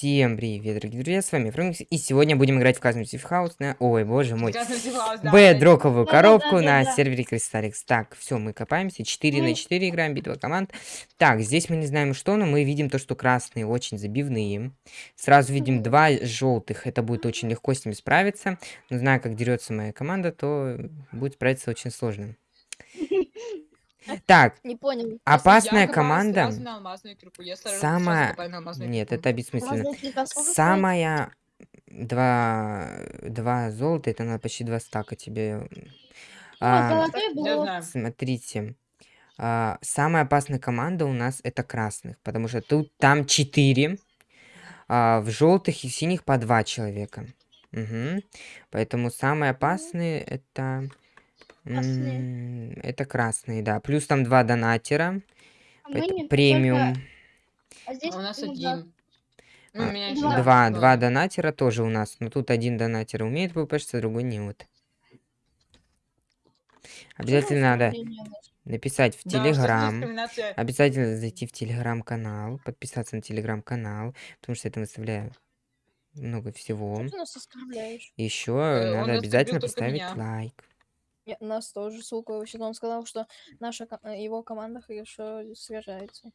Всем привет, дорогие друзья, с вами Фрэнкс, и сегодня будем играть в Казму Хаус на... Ой, боже мой. Бэдроковую коробку на сервере Кристалликс. Так, все, мы копаемся, 4 на 4 играем, битва команд. Так, здесь мы не знаем что, но мы видим то, что красные очень забивные. Сразу видим два желтых, это будет очень легко с ними справиться. Но зная, как дерется моя команда, то будет справиться очень сложно. Так, Не понял. опасная команда... Самая- Нет, это бессмысленно. Самая... Два... Два золота, это надо почти два стака тебе. А, смотрите. А, самая опасная команда у нас это красных, потому что тут там четыре. а, в желтых и синих по два человека. Мгм. Поэтому самые опасные это... Красные. Это красные, да. Плюс там два донатера. А не- премиум. только- А здесь А у нас один. Ну, А, у меня еще два. Два, два. два донатера тоже у нас. Но тут один донатер умеет ППшиться, другой не вот. Обязательно надо написать в Телеграм. Обязательно зайти в Телеграм-канал, подписаться на Телеграм-канал, потому что я там выставляю много всего. Еще Э, надо обязательно поставить меня. лайк. Я- нас тоже, сука, вообще он сказал, что наша э, его команда хорошо сражается.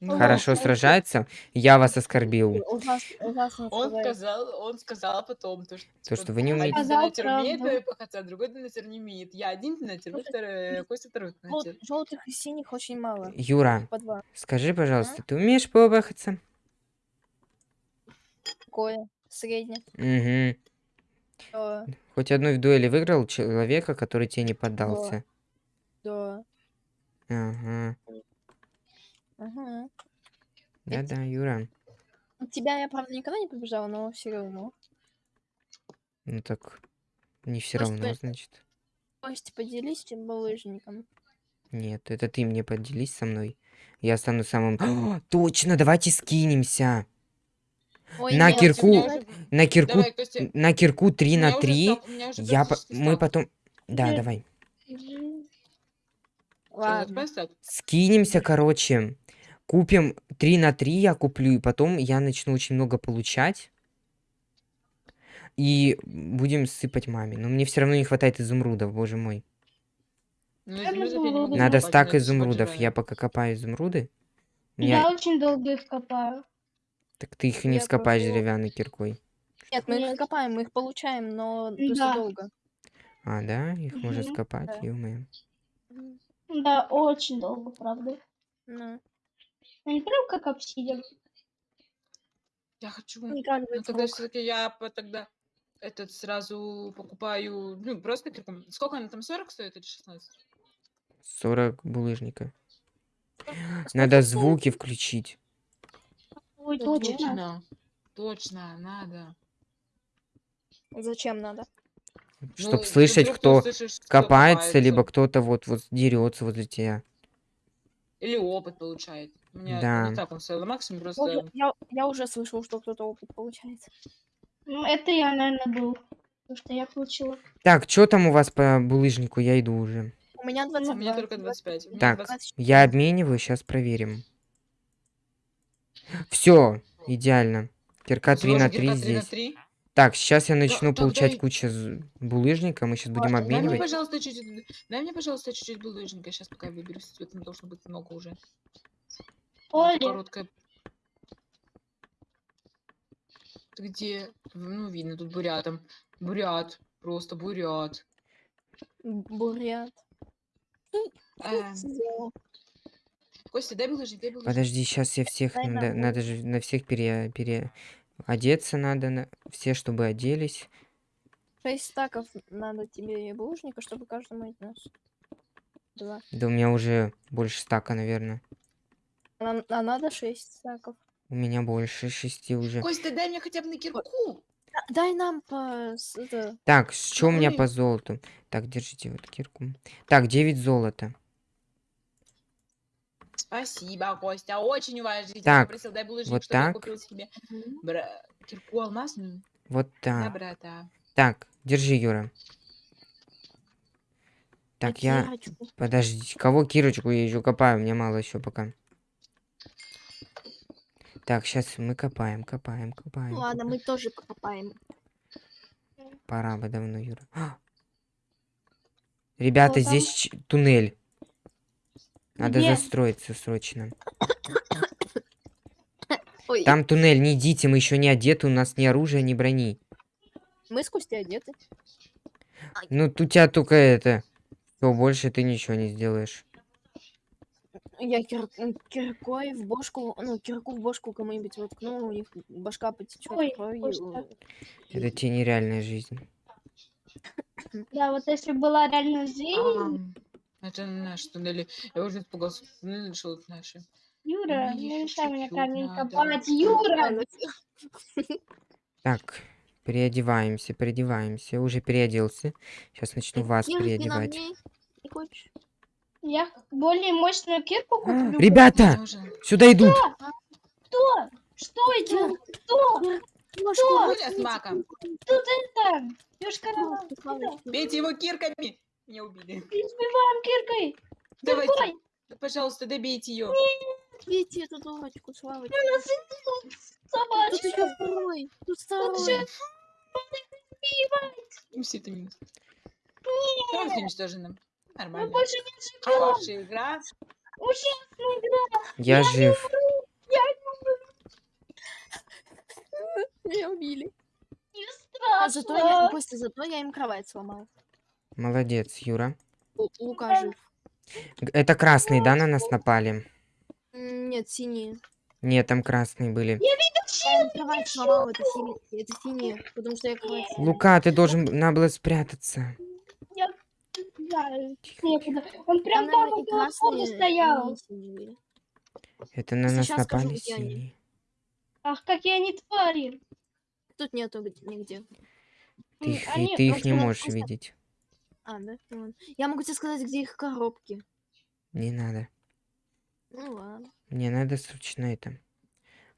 Ну, Хорошо он- сражается. Я вас оскорбил. Ужас- ужасно Он сказал, он сказал потом, то, что, То, что вы не один умеете. Сказал донатер умеет пахаться, а другой донатер не умеет. Я один донатер, вы второй, Костя второй донатер. Желтых и синих очень мало. Юра, скажи, пожалуйста, ты умеешь побахаться? Такое. Среднее. Угу. Да. Хоть одной в дуэли выиграл человека, который тебе не поддался. Да. Ага. Ага. Да-да, Юра. Тебя я, правда, никогда не побежала, но все равно. Ну так, не все Просто равно, это- значит. Костя, поделись тем булыжником. Нет, это ты мне поделись со мной. Я стану самым... О, точно, давайте скинемся. Ой, На нет, кирку. На кирку, Давай, Костя. на кирку 3 у на меня уже 3. стал- у меня уже Я, по- мы потом... Да, Нет. давай. Ладно. Скинемся, короче. Купим 3 на 3, я куплю, и потом я начну очень много получать. И будем сыпать маме. Но мне все равно не хватает изумрудов, боже мой. Ну, изумруды. Надо стак изумрудов. Я пока копаю изумруды. Я Я... очень долго их копаю. Так ты их не Я вскопаешь тоже. деревянной киркой. Нет, мы их Нет. копаем, мы их получаем, но Да. долго. А, да? Их можно Мгм. скопать, Да. ё-моё. Да, очень долго, правда. Ну, Они прям как обсидиан. Я хочу. Ну тогда все-таки я по- тогда этот сразу покупаю, ну, просто кирку. Сколько она там, 40 стоит или 16? 40 булыжника. Надо звуки включить. Ой, Да точно. Точно. Точно, надо. Зачем надо? Чтоб Ну, слышать, кто услышишь, кто копается, либо копается. кто-то вот, вот дерется возле тебя. Или опыт получает. У меня Да. не так он стоял на максимум, Я, просто... уже- я, я уже слышал, что кто-то опыт получает. Ну, это я, наверное, был. Потому что я получила. Так, что там у вас по булыжнику? Я иду уже. У меня 22. У меня только 25. у меня Так, 20. я обмениваю, сейчас проверим. Все, идеально. Кирка 3 на Сложно, 3 кирка 3 на здесь. 3. Так, сейчас я начну тогда получать и- кучу булыжника. Мы сейчас будем Ладно, Дай мне, обменивать. пожалуйста, чуть-чуть... Дай мне, пожалуйста, чуть-чуть булыжника. Сейчас пока я выберусь. Там должно быть много уже. Оля, Короткая... Ты где? Ну, видно, тут бурятом. Бурят. Просто бурят. Бурят. Эм. Костя, дай булыжник, дай. Подожди, сейчас я всех... Дай Надо, нам надо же на всех пере... пере... Одеться надо. На... Все, чтобы оделись. Шесть стаков надо тебе булыжника, чтобы каждому из нас. Два. Да у меня уже больше стака, наверное. А, а надо шесть стаков. У меня больше шести уже. Костя, дай мне хотя бы на кирку. Да- Дай нам по... с- это, Так, что у меня по золоту? Так, держите вот кирку. Так, 9 золота. Спасибо, Костя, очень уважительно. Так, Попросил, дай булыжник, вот так. купил себе бра... кирку алмазную. Вот Да, так. брата. Так, держи, Юра. Так, я... Кирочку. Подождите, кого кирочку я еще копаю? Мне мало еще пока. Так, сейчас мы копаем, копаем, копаем. Ну ладно, копаем. мы тоже покопаем. Пора бы давно, Юра. А! Ребята, там? здесь туннель. Надо Где? застроиться срочно. Ой, Там туннель, не идите, мы еще не одеты, у нас ни оружия, ни брони. мы с Костей одеты. Ну, тут у тебя только это. Все, больше ты ничего не сделаешь. Я кир- киркой в бошку, ну, кирку в бошку кому-нибудь воткну, у них башка потечет Ой, кровью. Это тебе нереальная жизнь. Да, вот если была реально жизнь, А, Это наши туннели. Я уже испугался. Туннели, что вот наши. Юра, Мне не мешай мне чуть-чуть камень копать. Юра! Так, переодеваемся, переодеваемся. Уже переоделся. Сейчас начну вас переодевать. мне. Не хочешь? Я более мощную кирку куплю. Ребята, сюда идут. Кто? Что идет? Кто? Маком. Тут это? Бейте его кирками. Меня убили. Избиваем киркой. Давайте. Давай. Пожалуйста, добейте ее. Видите эту дурочку, Славочка. У нас идут Тут собачки. еще второй. Тут второй. всё. Все это минус. Полностью уничтожено. Мы Нормально. больше не живем. Хорошая игра. Ужасная игра. Я жив. Меня убили. Не А зато я, страшно. Костя, зато я им кровать сломал. Молодец, Юра. Лу- Лука жив. Это красные, да, на нас напали? Нет, синие. Нет, там красные были. Я им кровать сломал, это синие. Это синие, потому что я кровать. Лука, ты должен надо было спрятаться. Да, некуда. Он прям Там, там около входа стоял. синие. Это на нас Сейчас напали синие. Ах, какие они твари. Тут нету где- нигде. Ты их, ты не можешь просто- видеть. А, да? Ладно. Я могу тебе сказать, где их коробки. Не надо. Ну ладно. Мне надо срочно это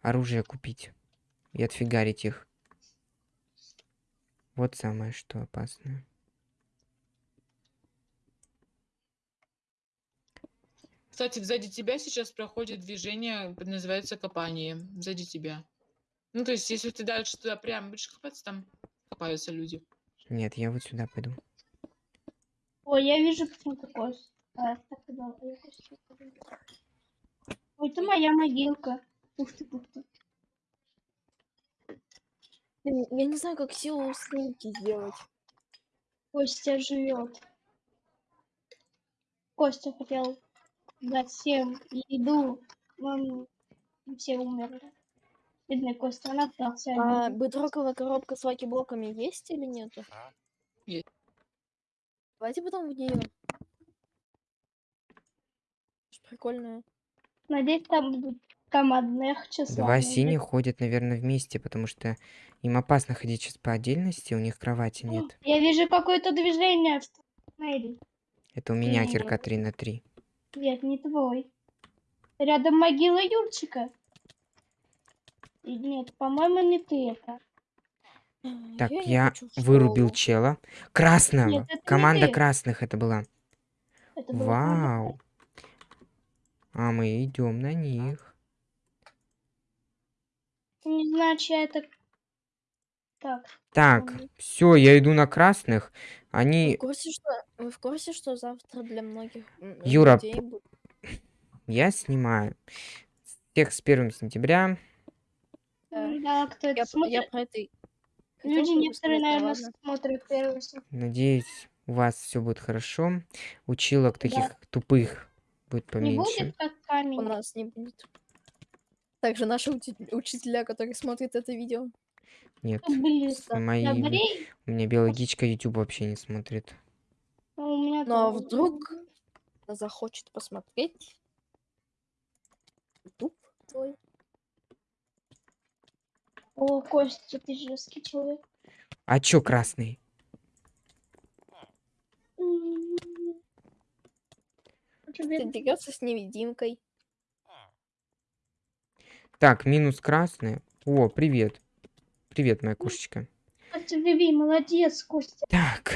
оружие купить и отфигарить их. Вот самое что опасное. Кстати, сзади тебя сейчас проходит движение, называется копание. Сзади тебя. Ну, то есть, если ты дальше туда прям будешь копаться, там копаются люди. Нет, я вот сюда пойду. Ой, я вижу почему-то кость. А, так было. Я. Ой, это моя могилка. Ух ты, ух ты. Я не знаю, как силу снимки сделать. Костя живет. Костя хотел дать всем еду. но все умерли. Бедный Костя, он отдался. А обиде. бедроковая коробка с лаки-блоками есть или нету? Есть. Давайте потом в нее. Прикольная. Надеюсь, там будут командных числа. Два синих ходят, наверное, вместе, потому что им опасно ходить сейчас по отдельности, у них кровати нет. Я вижу какое-то движение в туннеле. Это у меня Нет. кирка 3 на 3. Нет, не твой. Рядом могила Юрчика. Нет, по-моему, не ты это. Так, не я в вырубил школу. чела. Красного! Нет, это не Команда ты. красных это была. Это было. Вау! А мы идем на них. Не знаю, чья это... Так, Так, все, я иду на красных. Вы Они... в курсе, что, вы в курсе, что завтра для многих Юра, людей Я снимаю. Всех с 1 сентября. Да. да, кто это Я, я про это хотел Люди некоторые, да наверное, ладно. смотрят первый Надеюсь, у вас все будет хорошо. Училок таких тупых будет Не поменьше. будет как У камень. нас не будет. Также наши учителя, которые смотрят это видео. Нет. Близко. мои- У меня биологичка YouTube вообще не смотрит. а у меня Ну а вдруг захочет посмотреть YouTube твой. О, Костя, ты жесткий человек. А чё красный? М. Тебе- Ты дерется с невидимкой. Так, минус красный. О, привет. Привет, моя кошечка. Костя, Виви, молодец, Костя. Так,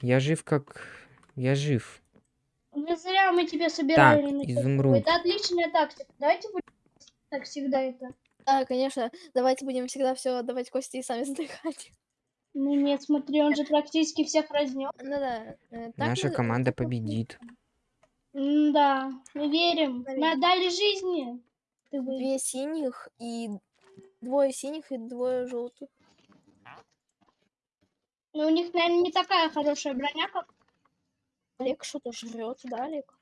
я жив как... Я жив. Не зря мы тебя собирали. Так, изумруд. Это отличная тактика. Давайте будем Так всегда это. Да, конечно. Давайте будем всегда все отдавать Косте и сами задыхать. Ну нет, смотри, он же практически всех разнес. Ну да. э, так Наша мы- команда победит. Да, мы верим. Мы Наверное. отдали жизни. Ты вы- Две синих и двое синих и двое желтых. Ну, у них, наверное, не такая хорошая броня, как Олег что-то жрет, да, Олег?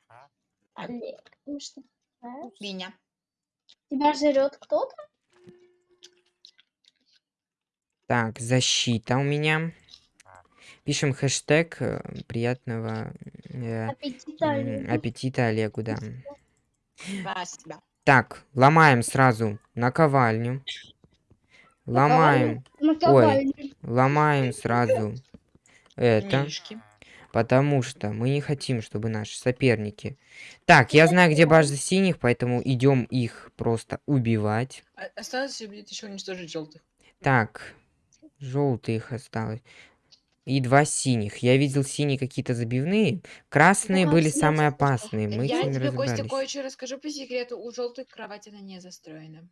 Олег. Ну что, знаешь? Меня. Тебя жрет кто-то? Так, защита у меня. Пишем хэштег э, приятного э, Аппетита Олегу. аппетита Олегу, да. Спасибо. Так, ломаем сразу наковальню. Ломаем, Наковальню. ломаем сразу это, Мишки. Потому что мы не хотим, чтобы наши соперники... Так, я знаю, где база синих, поэтому идем их просто убивать. А- Осталось будет еще уничтожить желтых. Так, желтые их осталось. И два синих. Я видел синие какие-то забивные. Красные Ну, были самые опасные. Мы Я тебе, Костя, кое-что расскажу по секрету. У желтых кровать она не застроена.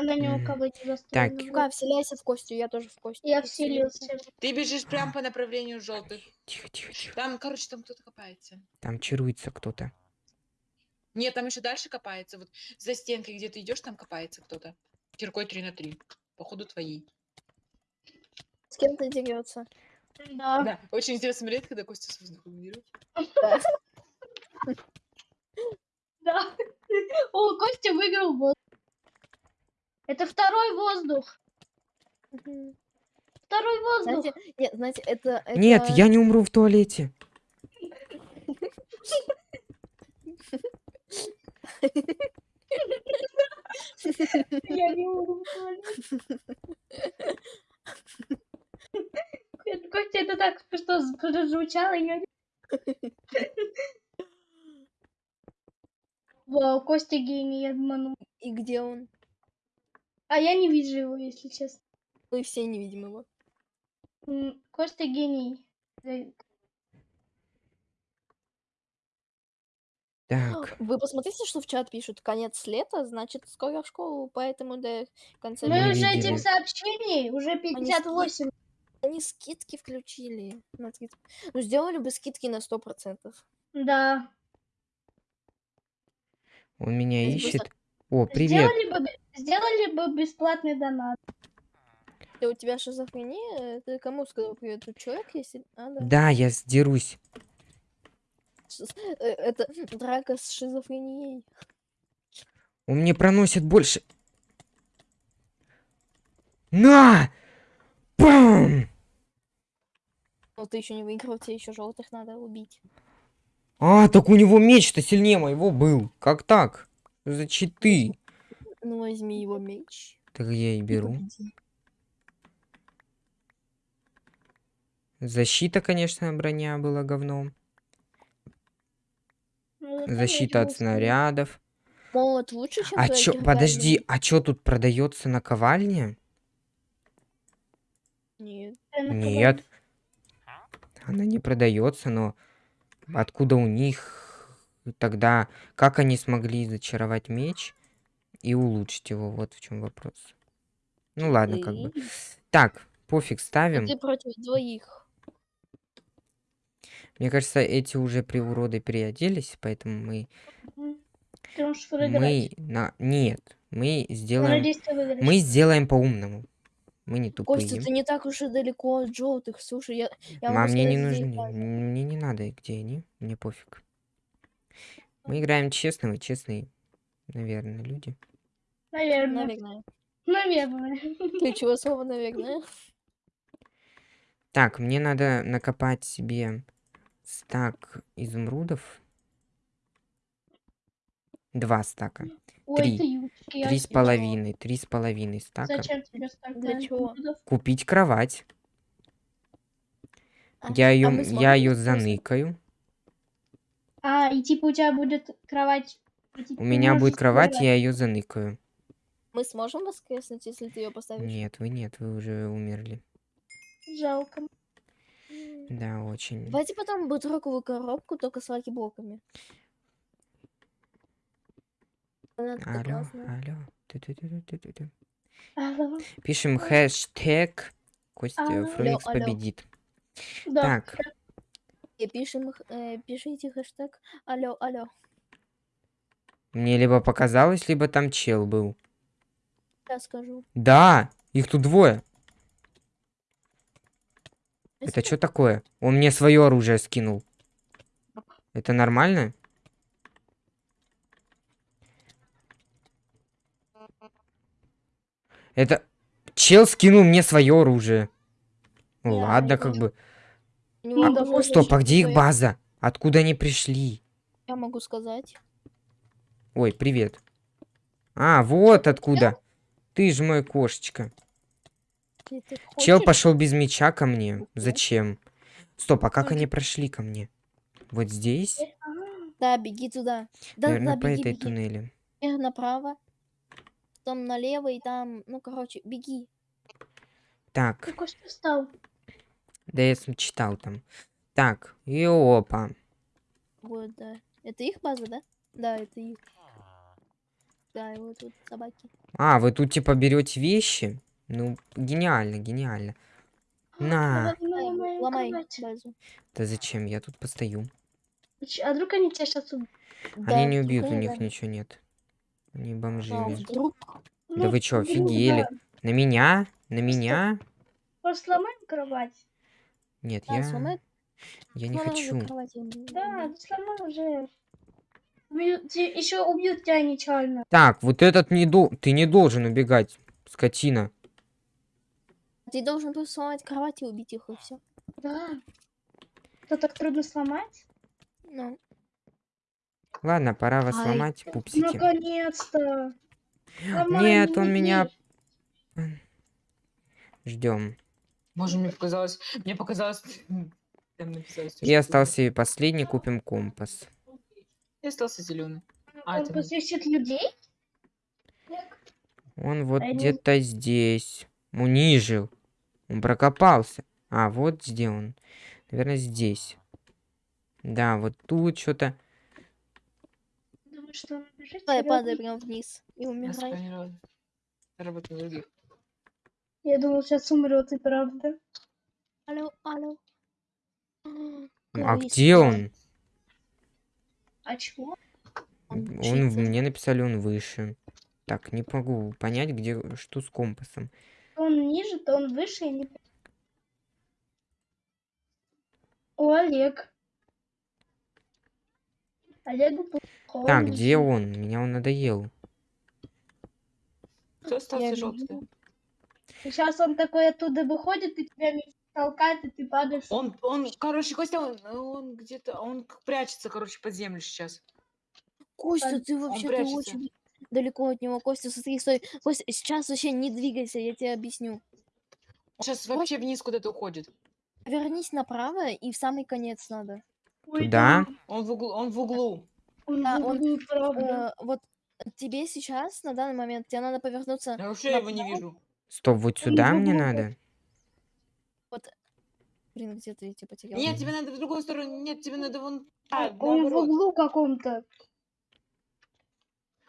Она ни у кого не Так. Лука, вселяйся в Костю, я тоже в Костю. Я вселился. Ты бежишь прямо по направлению желтых. Тихо, тихо, тихо. Там, короче, там кто-то копается. Там чаруется кто-то. Нет, там еще дальше копается. Вот за стенкой, где ты идешь, там копается кто-то. Киркой 3 на 3. Походу твоей. С кем-то дерется. Да. Да, очень интересно смотреть, когда Костя с воздухом берет. Да. О, Костя выиграл воздух. Это второй воздух. Второй воздух. Знаете, нет, знаете, это, Нет, это- я не умру в туалете. Я не могу в туалет. Это, Костя, это так что прозвучало, я не- Вау, Костя гений, я обманул. И где он? А я не вижу его, если честно. Мы все не видим его. М, Костя гений. Э, Так, Вы посмотрите, что в чат пишут. Конец лета, значит, скоро в школу, поэтому до конца Мы лета уже видели. этих сообщений, уже 58. Они скидки включили. на 30. Ну, сделали бы скидки на 100%. Да. он меня Здесь ищет. просто- О, привет. Сделали бы, сделали бы бесплатный донат. Да у тебя шизофрения? Ты кому сказал привет? Тут человек есть? А, да. Да, я сдерусь. Э, Это драка с шизофренией. Он мне проносит больше. На! Пам! Но ты еще не выиграл, тебе еще желтых надо убить. А, так у него меч-то сильнее моего был. Как так? Что За читы. Ну, возьми его меч. Так я и беру. Защита, конечно, броня была говном. Ну, Защита от снарядов. Молот лучше, чем А чё, подожди, а чё тут продается наковальня? Нет. сильный. Нет. Она не продается, но откуда у них тогда, как они смогли зачаровать меч и улучшить его? Вот в чем вопрос. Ну ладно, как бы. Так, пофиг, ставим. Ты против двоих. Мне кажется, эти уже приуроды переоделись, поэтому мы, мы на нет, мы сделаем, мы сделаем по-умному. Мы не тупые. Костя, ты не так уж и далеко от желтых. Слушай, я, я Мам, могу мне не нужны, мне не надо, где они, мне пофиг. Мы играем честно, вы честные, наверное, люди. Наверное. Наверное. Наверное. Ключевое слово, наверное. Так, мне надо накопать себе стак изумрудов. Два стака. Ой, Три. ты я Три с половиной, три с половиной стака. Зачем тебе столько Для чего? Купить кровать. А- Я а ее, мы я ее заныкаю. А, и типа у тебя будет кровать. типа, У меня будет кровать, я ее заныкаю. Мы сможем воскреснуть, если ты ее поставишь? Нет, вы нет, вы уже умерли. Жалко. Да, очень. Давайте потом бедроковую коробку, только с lucky-блоками. Алло, классная. алло. Ту-ту-ту-ту-ту-ту. Алло. Пишем хэштег Костя Алло. Фрумикс Алло, алло. победит. Да. Так, пишем, э, пишите хэштег алло, алло. мне либо показалось, либо там чел был. Я скажу. Да, их тут двое. Это что такое? Он мне свое оружие скинул. Это нормально? Это чел скинул мне свое оружие. Ну Я ладно, как бы. А, стоп, а где их база? Откуда они пришли? Я могу сказать. Ой, привет. А, вот откуда. Ты же мой кошечка. Ты- ты Чел пошел без меча ко мне. Зачем? Стоп, а как они прошли ко мне? Вот здесь? Да, беги туда. Да, Наверное, да, по беги, этой беги. туннели. Вверх направо. Там налево и там, ну, короче, беги. Так, Ты Костя встал. Да я читал там. Так, и опа. Вот, да. Это их база, да? Да, это их. Да, и вот тут собаки. А, вы тут типа берете вещи? Ну, гениально, гениально. На. Ай, на ломай базу. Да зачем? Я тут постою. А вдруг они тебя сейчас убьют? Они не убьют, у них ничего нет. Они А, бомжили. вдруг? Да вы чё, офигели? На меня? На меня? Просто сломаем кровать. Нет, я... Я не хочу. Да, ты сломай уже. еще убьют тебя нечаянно. Так, вот этот не до... Ты не должен убегать, скотина. Ты должен просто сломать кровать и убить их, и все. Да. Что так трудно сломать? Ну, Ладно, пора вас Ай. сломать, пупсики. Наконец-то. Нет, он меня... Ждем. Может, мне показалось... Мне показалось... Что- остался и последний, купим компас. И остался зеленый. А, Он это... посвящит людей? Он вот я не- где-то здесь. Унижил. Он прокопался. А, вот где он. Наверное, здесь. Да, вот тут что-то. Думаю, что он бежит. давай, падай прям вниз и Я умирай. Работа других. Я думал, сейчас умрет и правда. Алло, алло. А где он? А чего? Он Он, мне написали, он выше. Так, не могу понять, где что с компасом. То он ниже, то он выше, я не понимаю. О, Олег. Олегу плохо. Так, где он? Меня он надоел. Кто остался желтый? Вижу. Сейчас он такой оттуда выходит и тебя толкает, и ты падаешь. Он, он, короче, Костя, он, он где-то, он прячется, короче, под землю сейчас. Костя, Он- ты вообще очень далеко от него. Костя, смотри, стой. Костя, сейчас вообще не двигайся, я тебе объясню. Он сейчас вообще вниз куда-то уходит. Вернись направо и в самый конец надо. Туда? да, Он в углу, он в углу. Он Да, он, правда. Э, вот тебе сейчас, на данный момент, тебе надо повернуться. Я вообще его не вижу. Стоп, вот сюда мне надо? Блин, где ты типа потерял? Нет, тебе надо в другую сторону. Нет, тебе надо вон. А, он в углу каком-то.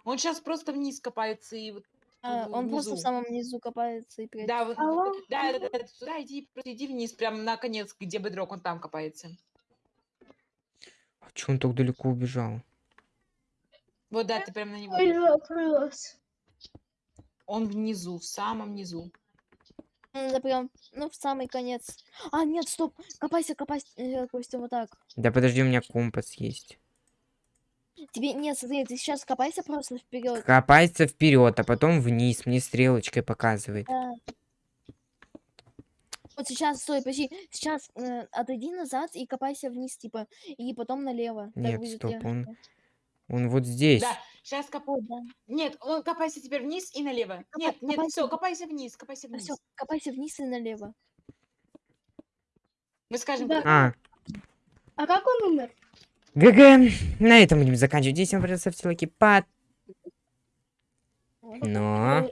Он сейчас просто вниз копается и вот. А, он просто в самом низу копается и прячется. Да, вот, Алло? да, да, да, да, сюда иди, просто иди вниз, прям на конец, где бедрок, он там копается. А чё он так далеко убежал? Вот, да, ты прям на него. Ой, идёшь. Он внизу, в самом низу. Надо прям, ну, в самый конец. А, нет, стоп, копайся, копайся, э, Костя, вот так. Да подожди, у меня компас есть. Тебе, нет, смотри, ты сейчас копайся просто вперед. Копайся вперед, а потом вниз. Мне стрелочкой показывает. Да. Вот сейчас, стой, подожди, сейчас э, отойди назад и копайся вниз, типа, и потом налево. Нет, стоп, он- Он вот здесь. Да, сейчас коп... Вот, да. Нет, он копайся теперь вниз и налево. Копай- Нет, нет, копайся все, копайся вниз, копайся вниз. всё, копайся вниз и налево. Мы скажем, Да. А, А как он умер? ГГ. На этом будем заканчивать. Здесь вам придется ставьте лайки под... Но...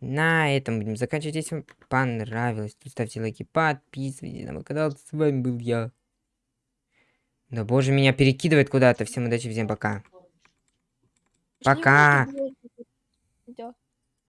На этом будем заканчивать. Если вам понравилось, то ставьте лайки, подписывайтесь на мой канал. С вами был я. Да боже, меня перекидывает куда-то. Всем удачи, всем пока. Пока.